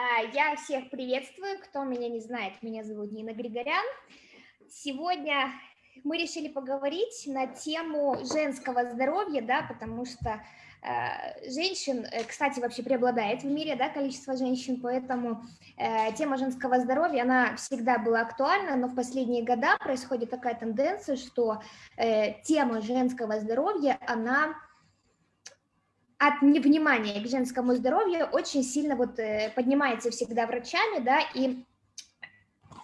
А, я всех приветствую, кто меня не знает, меня зовут Нина Григорян. Сегодня мы решили поговорить на тему женского здоровья, да, потому что э, женщин, э, кстати, вообще преобладает в мире, да, количество женщин, поэтому э, тема женского здоровья, она всегда была актуальна, но в последние годы происходит такая тенденция, что э, тема женского здоровья, она от невнимания к женскому здоровью очень сильно вот э, поднимается всегда врачами, да, и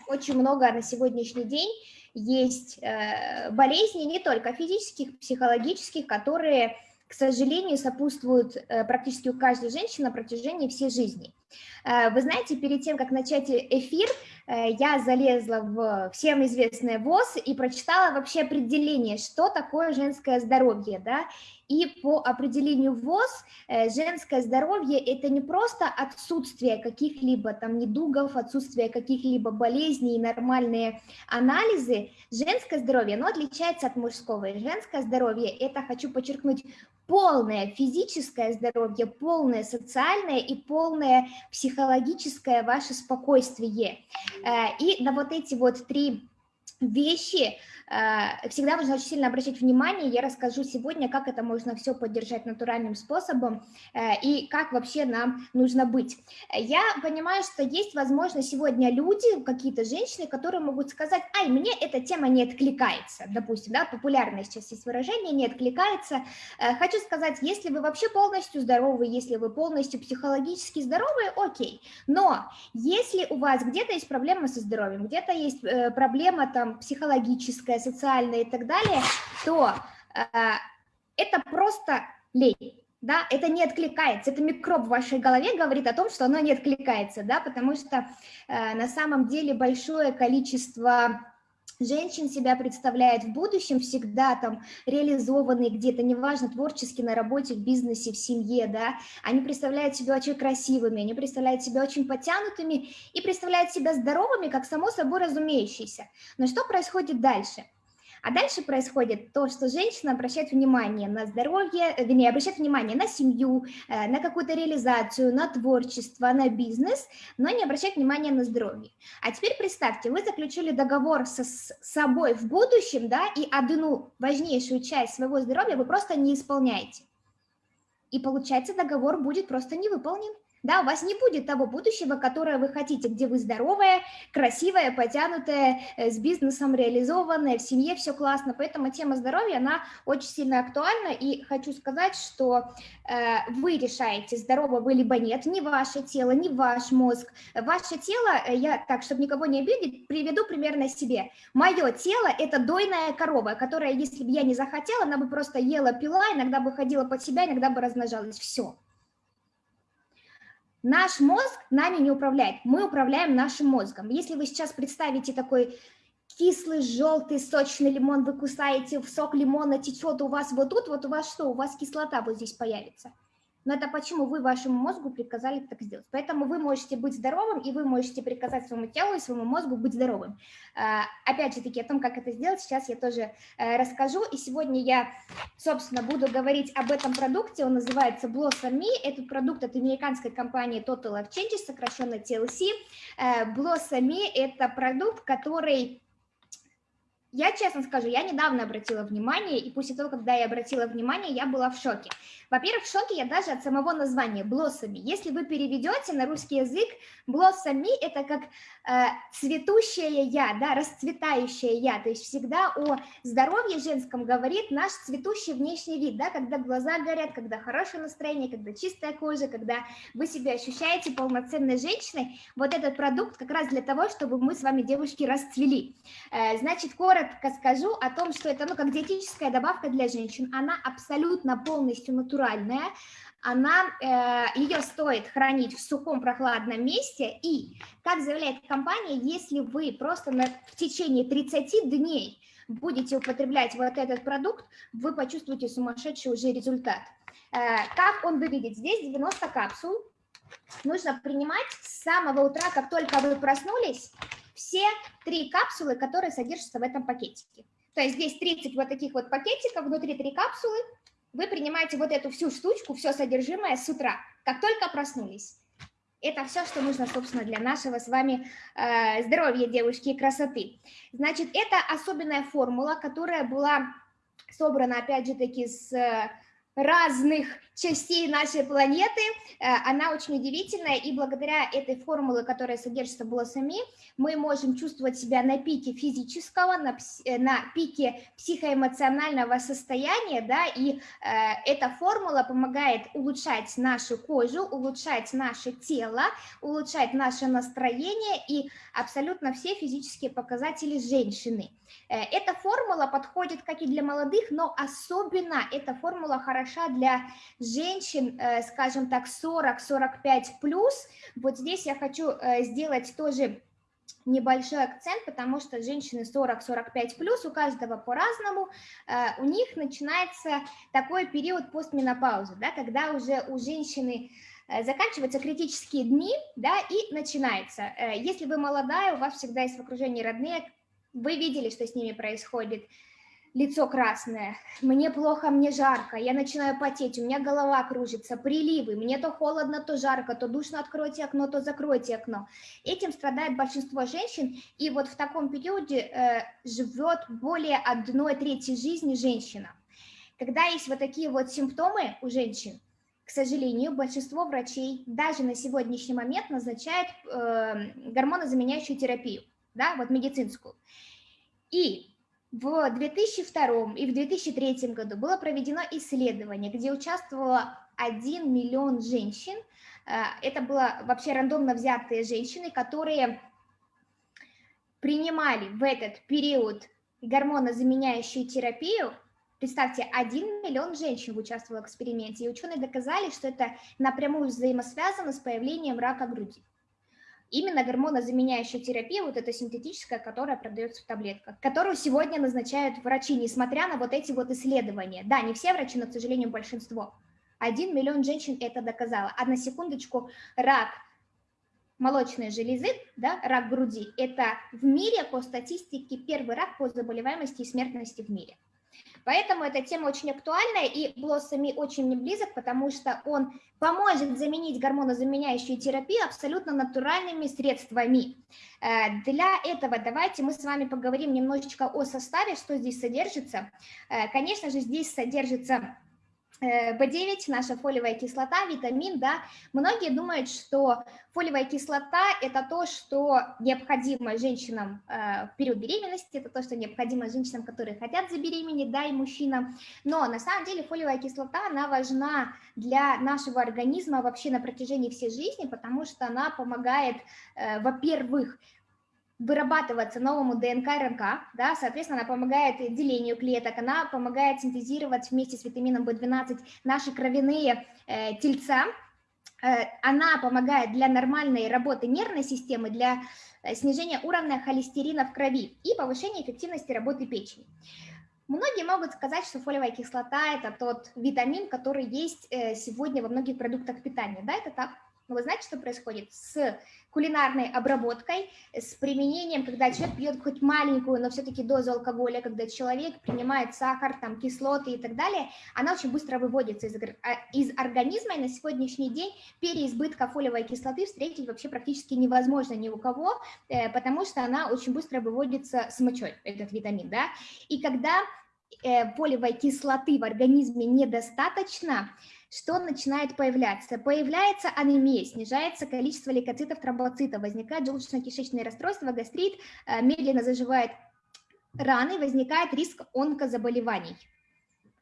очень много на сегодняшний день есть э, болезней не только физических, психологических, которые, к сожалению, сопутствуют э, практически у каждой женщины на протяжении всей жизни. Вы знаете, перед тем, как начать эфир, я залезла в всем известное ВОЗ и прочитала вообще определение, что такое женское здоровье, да, и по определению ВОЗ э, женское здоровье – это не просто отсутствие каких-либо там недугов, отсутствие каких-либо болезней, нормальные анализы. Женское здоровье, оно отличается от мужского. И женское здоровье – это, хочу подчеркнуть, полное физическое здоровье, полное социальное и полное психологическое ваше спокойствие. Э, и на вот эти вот три вещи – Э, всегда нужно очень сильно обращать внимание, я расскажу сегодня, как это можно все поддержать натуральным способом э, и как вообще нам нужно быть. Я понимаю, что есть, возможно, сегодня люди, какие-то женщины, которые могут сказать, ай, мне эта тема не откликается, допустим, да, популярное сейчас есть выражение, не откликается. Э, хочу сказать, если вы вообще полностью здоровы, если вы полностью психологически здоровы, окей, но если у вас где-то есть проблема со здоровьем, где-то есть проблема там психологическая, экономическое, социальное и так далее, то э, это просто лень. Да, это не откликается, это микроб в вашей голове говорит о том, что оно не откликается, да, потому что э, на самом деле большое количество женщин себя представляет в будущем всегда там реализованные где-то, неважно, творчески на работе, в бизнесе, в семье, да, они представляют себя очень красивыми, они представляют себя очень потянутыми и представляют себя здоровыми, как само собой разумеющиеся. Но что происходит дальше? А дальше происходит то, что женщина обращает внимание на здоровье, э, вернее, обращает внимание на семью, э, на какую-то реализацию, на творчество, на бизнес, но не обращает внимания на здоровье. А теперь представьте, вы заключили договор со, с собой в будущем, да, и одну важнейшую часть своего здоровья вы просто не исполняете. И получается, договор будет просто не выполнен. Да, у вас не будет того будущего, которое вы хотите, где вы здоровая, красивая, потянутая, э, с бизнесом реализованная, в семье все классно. Поэтому тема здоровья, она очень сильно актуальна. И хочу сказать, что э, вы решаете, здорово вы либо нет, не ваше тело, не ваш мозг. Ваше тело, э, я так, чтобы никого не обидеть, приведу примерно себе. Мое тело – это дойная корова, которая, если бы я не захотела, она бы просто ела, пила, иногда бы ходила под себя, иногда бы размножалась. Все. Наш мозг нами не управляет, мы управляем нашим мозгом. Если вы сейчас представите такой кислый, желтый, сочный лимон, вы кусаете, в сок лимона течет у вас вот тут, вот у вас что, у вас кислота вот здесь появится но это почему вы вашему мозгу приказали так сделать. Поэтому вы можете быть здоровым, и вы можете приказать своему телу и своему мозгу быть здоровым. А, опять же таки, о том, как это сделать, сейчас я тоже э, расскажу. И сегодня я, собственно, буду говорить об этом продукте. Он называется Blossom Me. Этот продукт от американской компании Total Life Changes, сокращенно TLC. Э, Blossom Me – это продукт, который я честно скажу, я недавно обратила внимание, и после того, когда я обратила внимание, я была в шоке. Во-первых, в шоке я даже от самого названия «блоссами». Если вы переведете на русский язык, «блоссами» – это как э, цветущее «я», да, расцветающее «я». То есть всегда о здоровье женском говорит наш цветущий внешний вид, да, когда глаза горят, когда хорошее настроение, когда чистая кожа, когда вы себя ощущаете полноценной женщиной. Вот этот продукт как раз для того, чтобы мы с вами, девушки, расцвели. Э, значит, коротко скажу о том, что это ну, как диетическая добавка для женщин. Она абсолютно полностью натуральная. Она, э, ее стоит хранить в сухом прохладном месте. И, как заявляет компания, если вы просто на, в течение 30 дней будете употреблять вот этот продукт, вы почувствуете сумасшедший уже результат. Э, как он выглядит? Здесь 90 капсул. Нужно принимать с самого утра, как только вы проснулись, все три капсулы, которые содержатся в этом пакетике. То есть здесь 30 вот таких вот пакетиков, внутри три капсулы. Вы принимаете вот эту всю штучку, все содержимое с утра, как только проснулись. Это все, что нужно, собственно, для нашего с вами э, здоровья, девушки, и красоты. Значит, это особенная формула, которая была собрана, опять же таки, с разных частей нашей планеты. Э, она очень удивительная, и благодаря этой формуле, которая содержится в Блоссами, мы можем чувствовать себя на пике физического, на, э, на пике психоэмоционального состояния, да, и э, эта формула помогает улучшать нашу кожу, улучшать наше тело, улучшать наше настроение и абсолютно все физические показатели женщины. Э, эта формула подходит как и для молодых, но особенно эта формула хороша для женщин, э, скажем так, 40-45 плюс. Вот здесь я хочу э, сделать тоже небольшой акцент, потому что женщины 40-45 плюс, у каждого по-разному, у них начинается такой период постменопаузы, да, когда уже у женщины заканчиваются критические дни, да, и начинается. Если вы молодая, у вас всегда есть в окружении родные, вы видели, что с ними происходит. Лицо красное, мне плохо, мне жарко, я начинаю потеть, у меня голова кружится, приливы, мне то холодно, то жарко, то душно, откройте окно, то закройте окно. Этим страдает большинство женщин, и вот в таком периоде э, живет более одной трети жизни женщина. Когда есть вот такие вот симптомы у женщин, к сожалению, большинство врачей даже на сегодняшний момент назначают э, гормонозаменяющую терапию да, вот медицинскую. И в 2002 и в 2003 году было проведено исследование, где участвовало 1 миллион женщин. Э, это было вообще рандомно взятые женщины, которые принимали в этот период гормонозаменяющую терапию. Представьте, 1 миллион женщин участвовало в эксперименте, и ученые доказали, что это напрямую взаимосвязано с появлением рака груди именно гормонозаменяющая терапия, вот эта синтетическая, которая продается в таблетках, которую сегодня назначают врачи, несмотря на вот эти вот исследования. Да, не все врачи, но, к сожалению, большинство. Один миллион женщин это доказало. А на секундочку, рак молочной железы, да, рак груди, это в мире по статистике первый рак по заболеваемости и смертности в мире. Поэтому эта тема очень актуальная, и Блоссами очень мне близок, потому что он поможет заменить гормонозаменяющую терапию абсолютно натуральными средствами. Э, для этого давайте мы с вами поговорим немножечко о составе, что здесь содержится. Э, конечно же, здесь содержится B9, э, наша фолиевая кислота, витамин, да, многие думают, что фолиевая кислота – это то, что необходимо женщинам э, в период беременности, это то, что необходимо женщинам, которые хотят забеременеть, да, и мужчинам, но на самом деле фолиевая кислота, она важна для нашего организма вообще на протяжении всей жизни, потому что она помогает, э, во-первых, вырабатываться новому ДНК РНК, да, соответственно, она помогает делению клеток, она помогает синтезировать вместе с витамином В12 наши кровяные э, тельца, э, она помогает для нормальной работы нервной системы, для э, снижения уровня холестерина в крови и повышения эффективности работы печени. Многие могут сказать, что фолиевая кислота – это тот витамин, который есть э, сегодня во многих продуктах питания. Да, это так. Вы знаете, что происходит? С кулинарной обработкой, с применением, когда человек пьет хоть маленькую, но все-таки дозу алкоголя, когда человек принимает сахар, там, кислоты и так далее, она очень быстро выводится из, а, из организма, и на сегодняшний день переизбытка фолиевой кислоты встретить вообще практически невозможно ни у кого, э, потому что она очень быстро выводится с мочой, этот витамин, да, и когда э, фолиевой кислоты в организме недостаточно, что начинает появляться? Появляется анемия, снижается количество лейкоцитов, тромбоцитов, возникает желудочно-кишечное расстройство, гастрит, э, медленно заживает раны, возникает риск онкозаболеваний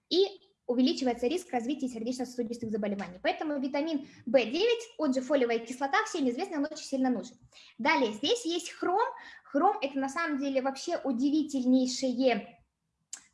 и увеличивается риск развития сердечно-сосудистых заболеваний. Поэтому витамин В9, он же фолиевая кислота, всем известно, он очень сильно нужен. Далее, здесь есть хром. Хром – это на самом деле вообще удивительнейшее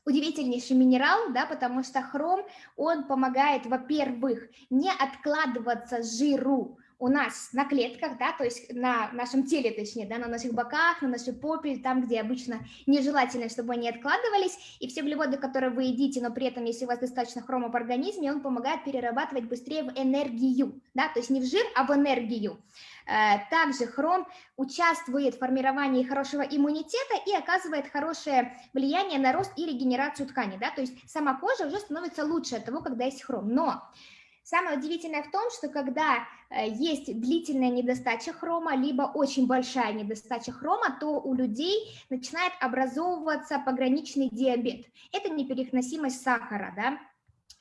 удивительнейший минерал, да, потому что хром, он помогает, во-первых, не откладываться жиру, у нас на клетках, да, то есть на нашем теле, точнее, да, на наших боках, на нашей попе, там, где обычно нежелательно, чтобы они откладывались, и все углеводы, которые вы едите, но при этом, если у вас достаточно хрома в организме, он помогает перерабатывать быстрее в энергию, да, то есть не в жир, а в энергию. Э, также хром участвует в формировании хорошего иммунитета и оказывает хорошее влияние на рост и регенерацию ткани, да, то есть сама кожа уже становится лучше от того, когда есть хром, но Самое удивительное в том, что когда э, есть длительная недостача хрома, либо очень большая недостача хрома, то у людей начинает образовываться пограничный диабет. Это непереносимость сахара, да,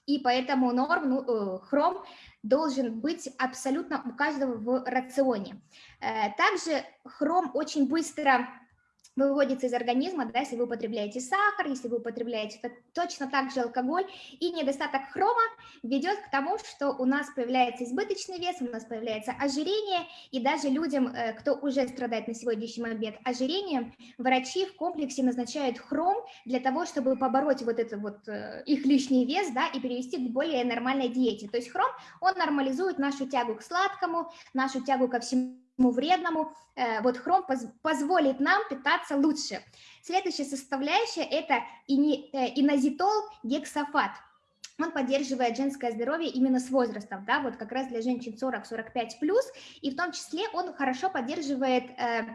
и поэтому норм, ну, э, хром должен быть абсолютно у каждого в рационе. Э, также хром очень быстро выводится из организма, да, если вы употребляете сахар, если вы употребляете точно так же алкоголь, и недостаток хрома ведет к тому, что у нас появляется избыточный вес, у нас появляется ожирение, и даже людям, э, кто уже страдает на сегодняшний момент ожирением, врачи в комплексе назначают хром для того, чтобы побороть вот это вот э, их лишний вес, да, и перевести к более нормальной диете. То есть хром, он нормализует нашу тягу к сладкому, нашу тягу ко всему вредному, э, вот хром позволит нам питаться лучше. Следующая составляющая – это э, инозитол гексофат. Он поддерживает женское здоровье именно с возрастом, да, вот как раз для женщин 40-45+, и в том числе он хорошо поддерживает э,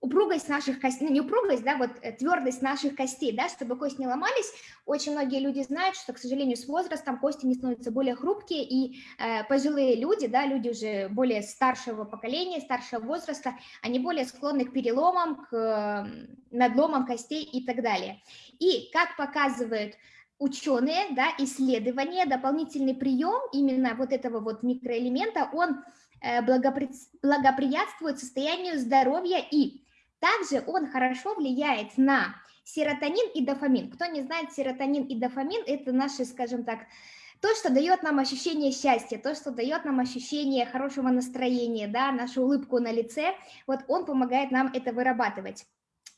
упругость наших костей, ну не упругость, да, вот э, твердость наших костей, да, чтобы кости не ломались. Очень многие люди знают, что, к сожалению, с возрастом кости не становятся более хрупкие, и э, пожилые люди, да, люди уже более старшего поколения, старшего возраста, они более склонны к переломам, к э, надломам костей и так далее. И, как показывают ученые, да, исследования, дополнительный прием именно вот этого вот микроэлемента, он э, благоприятствует состоянию здоровья и также он хорошо влияет на серотонин и дофамин. Кто не знает, серотонин и дофамин – это наши, скажем так, то, что дает нам ощущение счастья, то, что дает нам ощущение хорошего настроения, да, нашу улыбку на лице, вот он помогает нам это вырабатывать.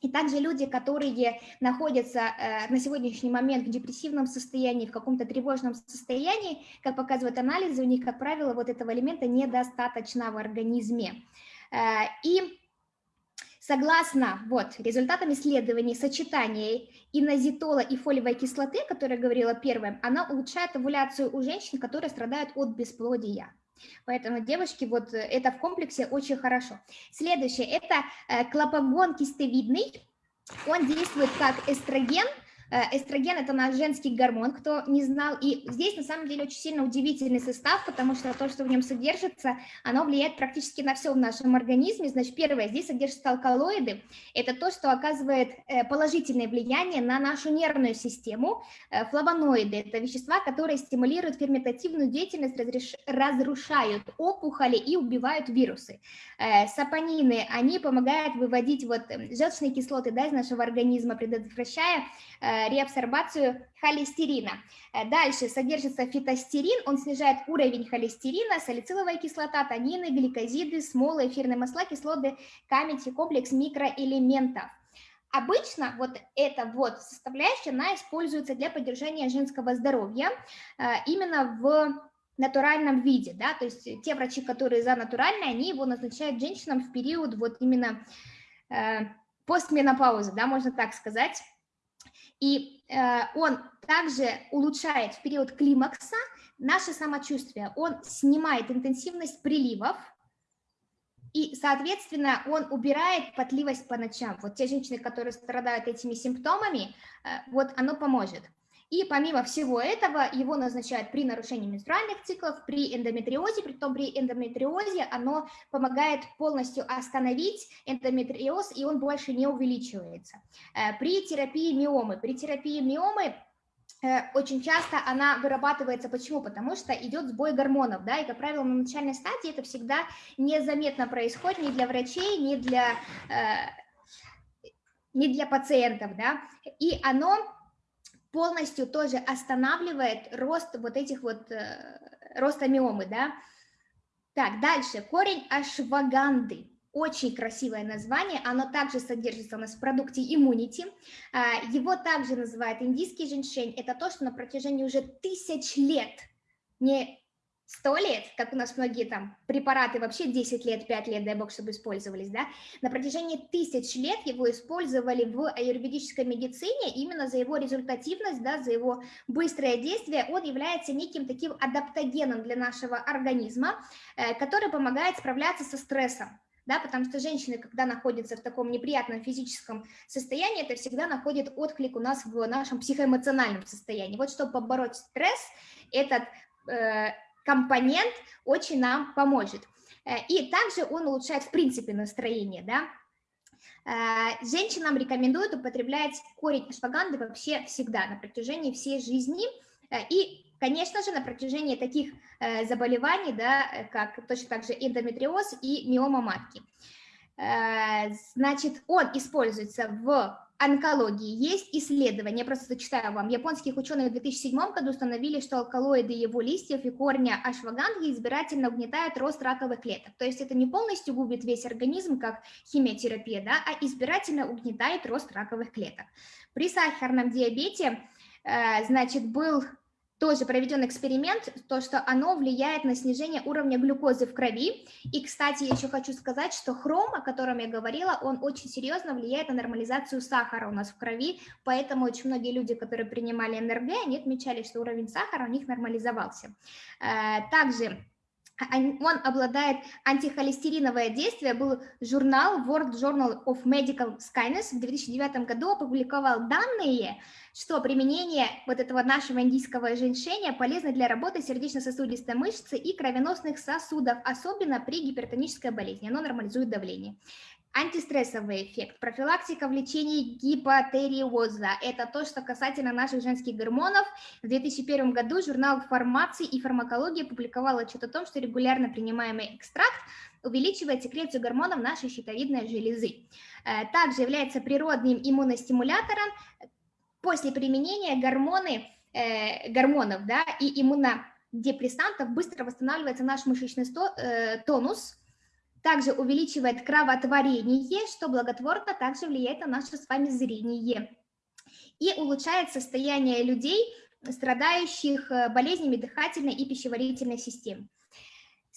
И также люди, которые находятся э, на сегодняшний момент в депрессивном состоянии, в каком-то тревожном состоянии, как показывают анализы, у них, как правило, вот этого элемента недостаточно в организме. Э, и Согласно вот, результатам исследований сочетания инозитола и фолиевой кислоты, которая говорила первым, она улучшает овуляцию у женщин, которые страдают от бесплодия. Поэтому, девушки, вот это в комплексе очень хорошо. Следующее, это э, клопогон кистовидный. Он действует как эстроген, Э, эстроген – это наш женский гормон, кто не знал. И здесь на самом деле очень сильно удивительный состав, потому что то, что в нем содержится, оно влияет практически на все в нашем организме. Значит, первое, здесь содержатся алкалоиды. Это то, что оказывает э, положительное влияние на нашу нервную систему. Э, флавоноиды – это вещества, которые стимулируют ферментативную деятельность, разрушают опухоли и убивают вирусы. Сапонины, они помогают выводить вот желчные кислоты да, из нашего организма, предотвращая реабсорбацию холестерина. Э, дальше содержится фитостерин, он снижает уровень холестерина, салициловая кислота, танины, гликозиды, смолы, эфирные масла, кислоты, камень и комплекс микроэлементов. Обычно вот эта вот составляющая, она используется для поддержания женского здоровья э, именно в натуральном виде, да, то есть те врачи, которые за натуральное, они его назначают женщинам в период вот именно э, постменопаузы, да, можно так сказать, и э, он также улучшает в период климакса наше самочувствие. Он снимает интенсивность приливов, и, соответственно, он убирает потливость по ночам. Вот те женщины, которые страдают этими симптомами, э, вот оно поможет. И помимо всего этого, его назначают при нарушении менструальных циклов, при эндометриозе, при том при эндометриозе оно помогает полностью остановить эндометриоз, и он больше не увеличивается. Э, при терапии миомы, при терапии миомы э, очень часто она вырабатывается. Почему? Потому что идет сбой гормонов, да, и, как правило, на начальной стадии это всегда незаметно происходит ни для врачей, ни для, э, ни для пациентов, да, и оно полностью тоже останавливает рост вот этих вот, э, роста миомы, да. Так, дальше, корень ашваганды. Очень красивое название, оно также содержится у нас в продукте Immunity. А, его также называют индийский женьшень. Это то, что на протяжении уже тысяч лет не 100 лет, как у нас многие там препараты вообще 10 лет, 5 лет, дай бог, чтобы использовались, да, на протяжении тысяч лет его использовали в аюрведической медицине именно за его результативность, да, за его быстрое действие, он является неким таким адаптогеном для нашего организма, э, который помогает справляться со стрессом. Да, потому что женщины, когда находятся в таком неприятном физическом состоянии, это всегда находит отклик у нас в нашем психоэмоциональном состоянии. Вот чтобы побороть стресс, этот э, компонент очень нам поможет. И также он улучшает в принципе настроение, да, Женщинам рекомендуют употреблять корень ашваганды вообще всегда, на протяжении всей жизни. И, конечно же, на протяжении таких заболеваний, да, как точно так же эндометриоз и миома матки. Значит, он используется в онкологии. Есть исследования, я просто зачитаю вам. Японских ученых в 2007 году установили, что алкалоиды его листьев и корня ашваганги избирательно угнетают рост раковых клеток. То есть это не полностью губит весь организм, как химиотерапия, да, а избирательно угнетает рост раковых клеток. При сахарном диабете, э, значит, был тоже проведен эксперимент, то, что оно влияет на снижение уровня глюкозы в крови. И, кстати, я еще хочу сказать, что хром, о котором я говорила, он очень серьезно влияет на нормализацию сахара у нас в крови, поэтому очень многие люди, которые принимали НРГ, они отмечали, что уровень сахара у них нормализовался. Э, также он обладает антихолестериновое действие, был журнал World Journal of Medical Science в 2009 году опубликовал данные, что применение вот этого нашего индийского женьшеня полезно для работы сердечно-сосудистой мышцы и кровеносных сосудов, особенно при гипертонической болезни, оно нормализует давление. Антистрессовый эффект, профилактика в лечении гипотериоза. Это то, что касательно наших женских гормонов. В 2001 году журнал «Фармации и фармакология» публиковал отчет о том, что регулярно принимаемый экстракт увеличивает секрецию гормонов нашей щитовидной железы. Э, также является природным иммуностимулятором. После применения гормоны, э, гормонов да, и иммунодепрессантов быстро восстанавливается наш мышечный э, тонус, также увеличивает кровотворение, что благотворно также влияет на наше с вами зрение. И улучшает состояние людей, страдающих э, болезнями дыхательной и пищеварительной системы.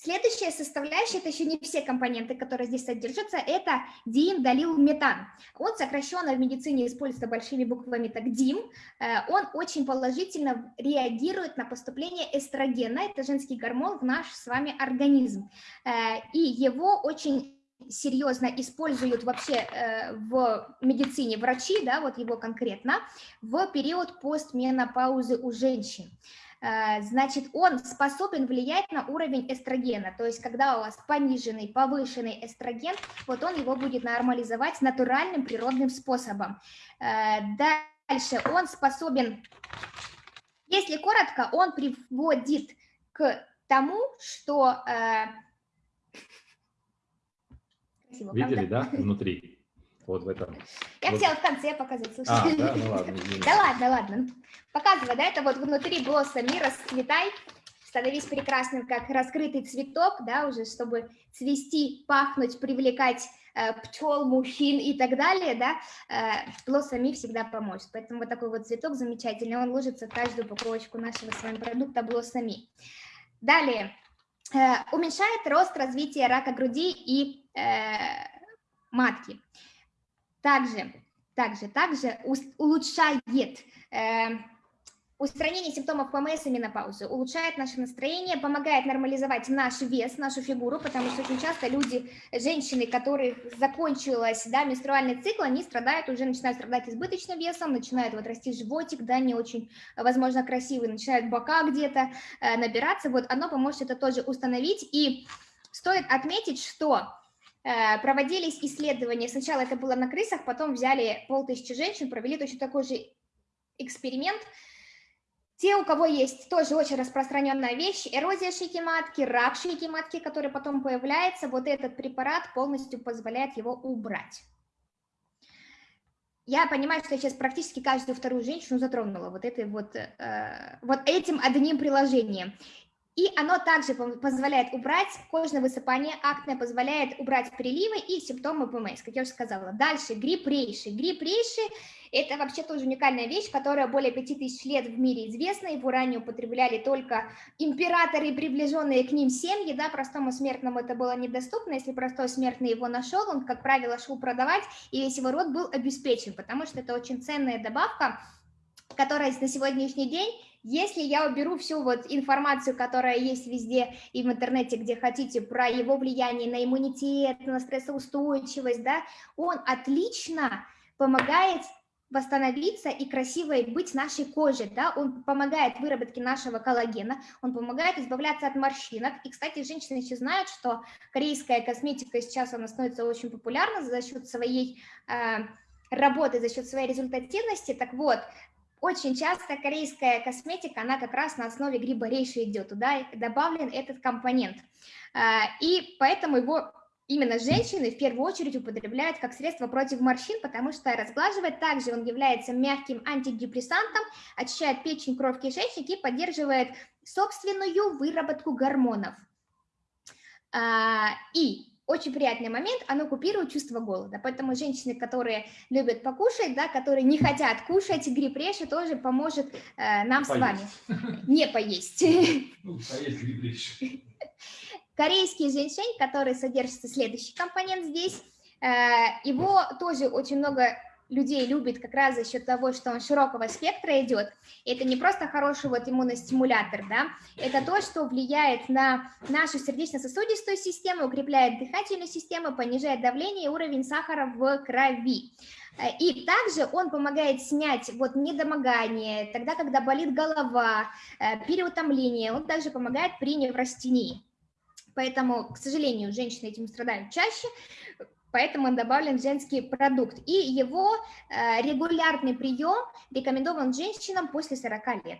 Следующая составляющая, это еще не все компоненты, которые здесь содержатся, это диимдалилметан. Он сокращенно в медицине используется большими буквами так ДИМ. Э, он очень положительно реагирует на поступление эстрогена, это женский гормон, в наш с вами организм. Э, и его очень серьезно используют вообще э, в медицине врачи, да, вот его конкретно, в период постменопаузы у женщин. Э, значит, он способен влиять на уровень эстрогена, то есть когда у вас пониженный, повышенный эстроген, вот он его будет нормализовать натуральным природным способом. Э, дальше он способен, если коротко, он приводит к тому, что... Красиво, Видели, да, внутри? Вот в этом. Я вот. хотела в конце показать, слушай. А, да, ну ладно. Да ладно, ладно. Показывай, да, это вот внутри блоссами расцветай, становись прекрасным, как раскрытый цветок, да, уже, чтобы цвести, пахнуть, привлекать э, пчел, мужчин и так далее, да, э, блоссами всегда поможет. Поэтому вот такой вот цветок замечательный, он ложится в каждую упаковочку нашего с вами продукта блоссами. Далее, уменьшает рост развития рака груди и э, матки. Также, также, также улучшает э, устранение симптомов ПМС и менопаузы, улучшает наше настроение, помогает нормализовать наш вес, нашу фигуру, потому что очень часто люди, женщины, которых закончилась да, менструальный цикл, они страдают, уже начинают страдать избыточным весом, начинают вот расти животик, да, не очень, возможно, красивый, начинают бока где-то э, набираться, вот оно поможет это тоже установить, и стоит отметить, что Э, проводились исследования, сначала это было на крысах, потом взяли полтысячи женщин, провели точно такой же эксперимент. Те, у кого есть тоже очень распространенная вещь, эрозия шейки матки, рак шейки матки, который потом появляется, вот этот препарат полностью позволяет его убрать. Я понимаю, что я сейчас практически каждую вторую женщину затронула вот, этой вот, э, вот этим одним приложением. И оно также позволяет убрать кожное высыпание, акне позволяет убрать приливы и симптомы ПМС, как я уже сказала. Дальше грипп рейши. Грипп рейши – это вообще тоже уникальная вещь, которая более 5000 лет в мире известна, его ранее употребляли только императоры и приближенные к ним семьи, да, простому смертному это было недоступно, если простой смертный его нашел, он, как правило, шел продавать, и весь его род был обеспечен, потому что это очень ценная добавка, которая на сегодняшний день если я уберу всю вот информацию, которая есть везде и в интернете, где хотите, про его влияние на иммунитет, на стрессоустойчивость, да, он отлично помогает восстановиться и красивой быть нашей коже, да, он помогает выработке нашего коллагена, он помогает избавляться от морщинок, и, кстати, женщины еще знают, что корейская косметика сейчас, она становится очень популярна за счет своей э, работы, за счет своей результативности, так вот, очень часто корейская косметика, она как раз на основе гриба рейши идет, туда добавлен этот компонент, э, и поэтому его именно женщины в первую очередь употребляют как средство против морщин, потому что разглаживает. Также он является мягким антидепрессантом, очищает печень, кровь, кишечник и поддерживает собственную выработку гормонов. А, и очень приятный момент, оно купирует чувство голода, поэтому женщины, которые любят покушать, да, которые не хотят кушать, грипп тоже поможет э, нам поесть. с вами не поесть. Ну, поесть Корейский женьшень, который содержится следующий компонент здесь, э, его тоже очень много людей любит как раз за счет того, что он широкого спектра идет. Это не просто хороший вот иммуностимулятор, да, это то, что влияет на нашу сердечно-сосудистую систему, укрепляет дыхательную систему, понижает давление и уровень сахара в крови. И также он помогает снять вот недомогание, тогда, когда болит голова, э, переутомление, он также помогает при неврастении. Поэтому, к сожалению, женщины этим страдают чаще, поэтому он добавлен в женский продукт. И его э, регулярный прием рекомендован женщинам после 40 лет.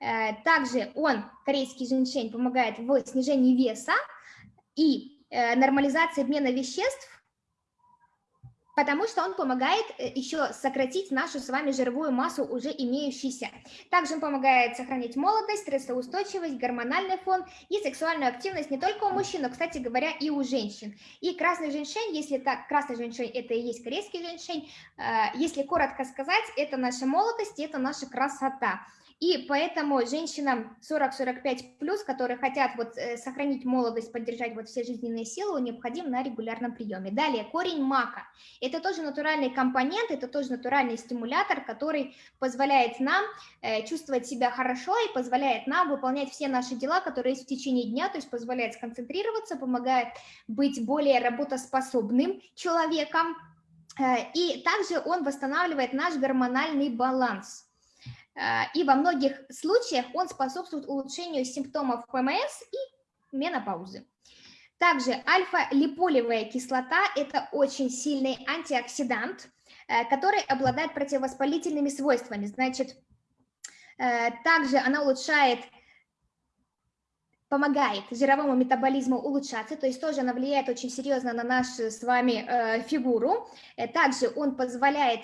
Э, также он, корейский женщин, помогает в снижении веса и э, нормализации обмена веществ потому что он помогает э, еще сократить нашу с вами жировую массу, уже имеющуюся. Также он помогает сохранить молодость, стрессоустойчивость, гормональный фон и сексуальную активность не только у мужчин, но, кстати говоря, и у женщин. И красный женьшень, если так, красный женьшень – это и есть корейский женьшень, э, если коротко сказать, это наша молодость, это наша красота. И поэтому женщинам 40-45 плюс, которые хотят вот э, сохранить молодость, поддержать вот все жизненные силы, необходим на регулярном приеме. Далее, корень мака. Это тоже натуральный компонент, это тоже натуральный стимулятор, который позволяет нам э, чувствовать себя хорошо и позволяет нам выполнять все наши дела, которые есть в течение дня, то есть позволяет сконцентрироваться, помогает быть более работоспособным человеком. Э, и также он восстанавливает наш гормональный баланс. А, и во многих случаях он способствует улучшению симптомов ПМС и менопаузы. Также альфа-липолевая кислота – это очень сильный антиоксидант, э, который обладает противовоспалительными свойствами. Значит, э, также она улучшает помогает жировому метаболизму улучшаться, то есть тоже она влияет очень серьезно на нашу с вами э, фигуру. Также он позволяет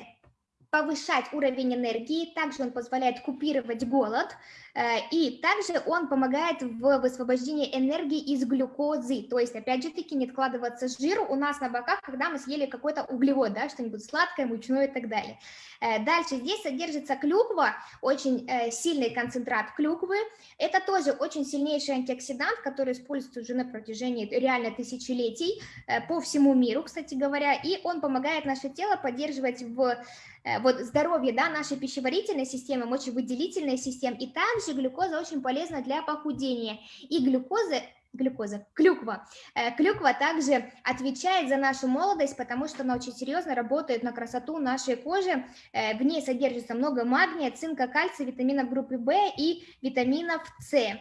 повышать уровень энергии, также он позволяет купировать голод, Э, и также он помогает в высвобождении энергии из глюкозы, то есть, опять же таки, не откладываться жиру у нас на боках, когда мы съели какой-то углевод, да, что-нибудь сладкое, мучное и так далее. Э, дальше здесь содержится клюква, очень э, сильный концентрат клюквы. Это тоже очень сильнейший антиоксидант, который используется уже на протяжении реально тысячелетий по всему миру, кстати говоря, и он помогает наше тело поддерживать в вот здоровье да, нашей пищеварительной системы, мочевыделительной системы, и также глюкоза очень полезна для похудения. И глюкоза глюкоза, клюква. Э, клюква также отвечает за нашу молодость, потому что она очень серьезно работает на красоту нашей кожи. Э, в ней содержится много магния, цинка, кальция, витаминов группы В и витаминов С.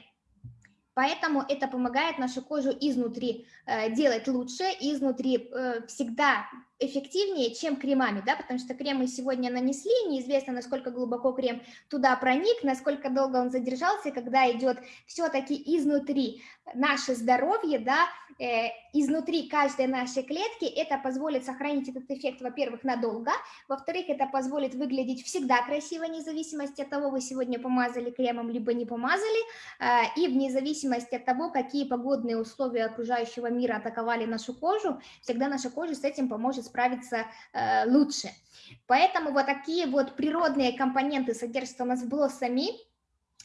Поэтому это помогает нашу кожу изнутри э, делать лучше, изнутри всегда эффективнее, чем кремами, да, потому что крем мы сегодня нанесли, неизвестно, насколько глубоко крем туда проник, насколько долго он задержался, когда идет все-таки изнутри наше здоровье, да, э, изнутри каждой нашей клетки, это позволит сохранить этот эффект, во-первых, надолго, во-вторых, это позволит выглядеть всегда красиво, вне зависимости от того, вы сегодня помазали кремом, либо не помазали, э, и вне зависимости от того, какие погодные условия окружающего мира атаковали нашу кожу, всегда наша кожа с этим поможет справиться э, лучше. Поэтому вот такие вот природные компоненты содержатся у нас в блоссами,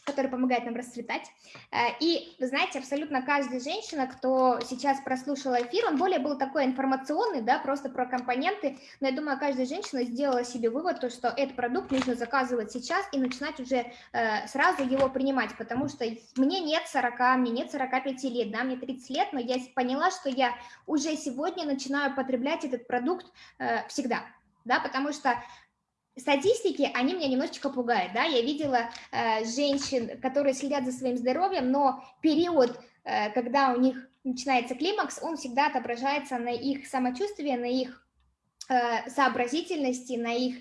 который помогает нам расцветать. Э, и, вы знаете, абсолютно каждая женщина, кто сейчас прослушала эфир, он более был такой информационный, да, просто про компоненты, но я думаю, каждая женщина сделала себе вывод, то, что этот продукт нужно заказывать сейчас и начинать уже э, сразу его принимать, потому что мне нет 40, мне нет 45 лет, да, мне 30 лет, но я поняла, что я уже сегодня начинаю потреблять этот продукт э, всегда, да, потому что статистики, они меня немножечко пугают, да, я видела э, женщин, которые следят за своим здоровьем, но период, э, когда у них начинается климакс, он всегда отображается на их самочувствии, на их э, сообразительности, на их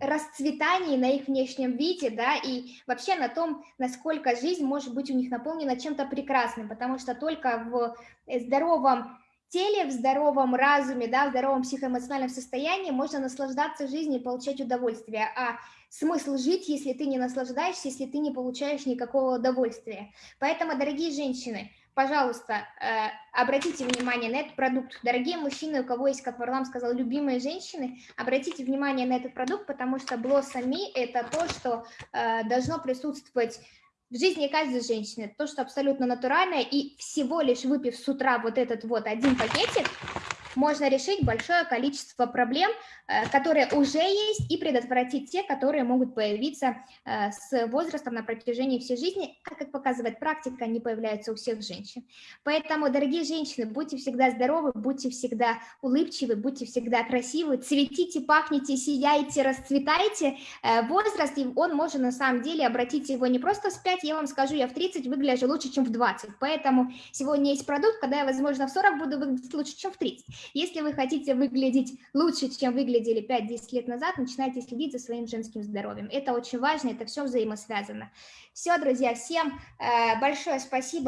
расцветании, на их внешнем виде, да, и вообще на том, насколько жизнь может быть у них наполнена чем-то прекрасным, потому что только в здоровом теле, в здоровом разуме, да, в здоровом психоэмоциональном состоянии можно наслаждаться жизнью и получать удовольствие. А смысл жить, если ты не наслаждаешься, если ты не получаешь никакого удовольствия. Поэтому, дорогие женщины, пожалуйста, э, обратите внимание на этот продукт. Дорогие мужчины, у кого есть, как Варлам сказал, любимые женщины, обратите внимание на этот продукт, потому что Me – это то, что э, должно присутствовать в жизни каждой женщины, то, что абсолютно натуральное, и всего лишь выпив с утра вот этот вот один пакетик, можно решить большое количество проблем, э, которые уже есть, и предотвратить те, которые могут появиться э, с возрастом на протяжении всей жизни, а как показывает практика, они появляются у всех женщин. Поэтому, дорогие женщины, будьте всегда здоровы, будьте всегда улыбчивы, будьте всегда красивы, цветите, пахните, сияйте, расцветайте. Э, возраст, он может на самом деле, обратите его не просто в 5, я вам скажу, я в 30 выгляжу лучше, чем в 20, поэтому сегодня есть продукт, когда я, возможно, в 40 буду выглядеть лучше, чем в 30. Если вы хотите выглядеть лучше, чем выглядели 5-10 лет назад, начинайте следить за своим женским здоровьем. Это очень важно, это все взаимосвязано. Все, друзья, всем э, большое спасибо.